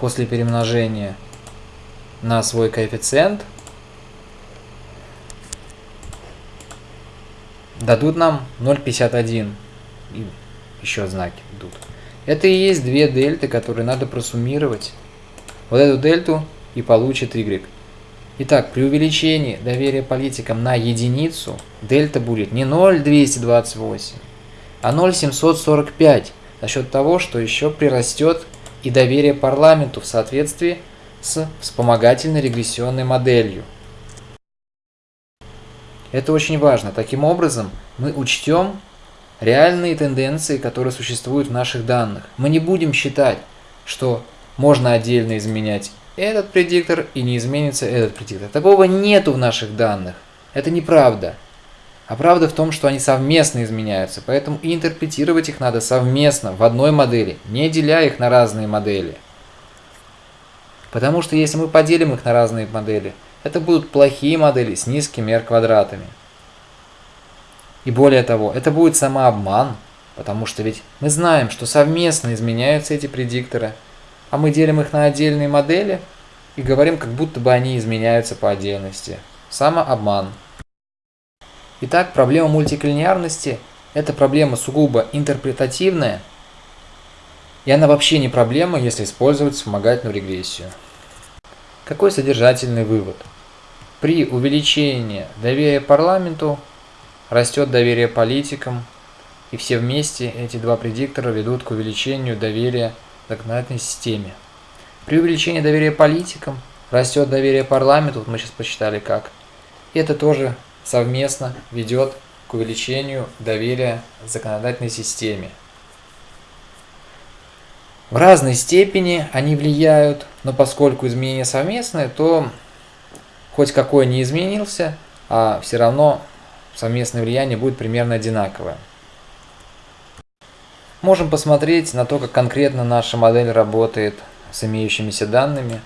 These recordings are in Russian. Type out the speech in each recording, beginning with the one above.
после перемножения на свой коэффициент дадут нам 0,51. И еще знаки идут. Это и есть две дельты, которые надо просуммировать. Вот эту дельту и получит y. Итак, при увеличении доверия политикам на единицу дельта будет не 0,228, а 0,745 за счет того, что еще прирастет и доверие парламенту в соответствии с вспомогательной регрессионной моделью. Это очень важно. Таким образом, мы учтем реальные тенденции, которые существуют в наших данных. Мы не будем считать, что можно отдельно изменять этот предиктор и не изменится этот предиктор. Такого нету в наших данных. Это неправда. А правда в том, что они совместно изменяются, поэтому и интерпретировать их надо совместно, в одной модели, не деля их на разные модели. Потому что если мы поделим их на разные модели, это будут плохие модели с низкими R-квадратами. И более того, это будет самообман, потому что ведь мы знаем, что совместно изменяются эти предикторы, а мы делим их на отдельные модели и говорим, как будто бы они изменяются по отдельности. Самообман. Итак, проблема мультиклинарности – это проблема сугубо интерпретативная, и она вообще не проблема, если использовать вспомогательную регрессию. Какой содержательный вывод? При увеличении доверия парламенту растет доверие политикам, и все вместе эти два предиктора ведут к увеличению доверия законодательной системе. При увеличении доверия политикам растет доверие парламенту, вот мы сейчас посчитали как. И это тоже совместно ведет к увеличению доверия законодательной системе. В разной степени они влияют, но поскольку изменения совместные, то хоть какой не изменился, а все равно совместное влияние будет примерно одинаковое. Можем посмотреть на то, как конкретно наша модель работает с имеющимися данными.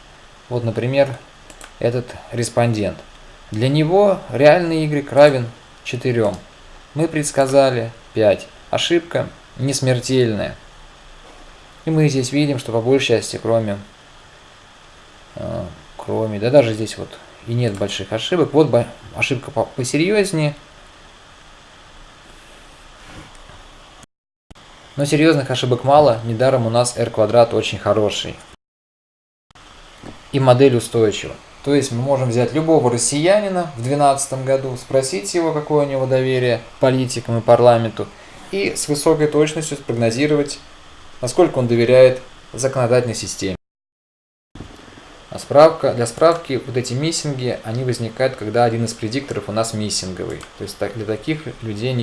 Вот, например, этот респондент. Для него реальный y равен 4. Мы предсказали 5. Ошибка не смертельная. И мы здесь видим, что по большей части, кроме, э, кроме, да даже здесь вот и нет больших ошибок. Вот ошибка посерьезнее. Но серьезных ошибок мало, недаром у нас r квадрат очень хороший. И модель устойчива. То есть мы можем взять любого россиянина в 2012 году, спросить его, какое у него доверие политикам и парламенту, и с высокой точностью спрогнозировать, насколько он доверяет законодательной системе. А справка, для справки, вот эти миссинги, они возникают, когда один из предикторов у нас миссинговый. То есть для таких людей не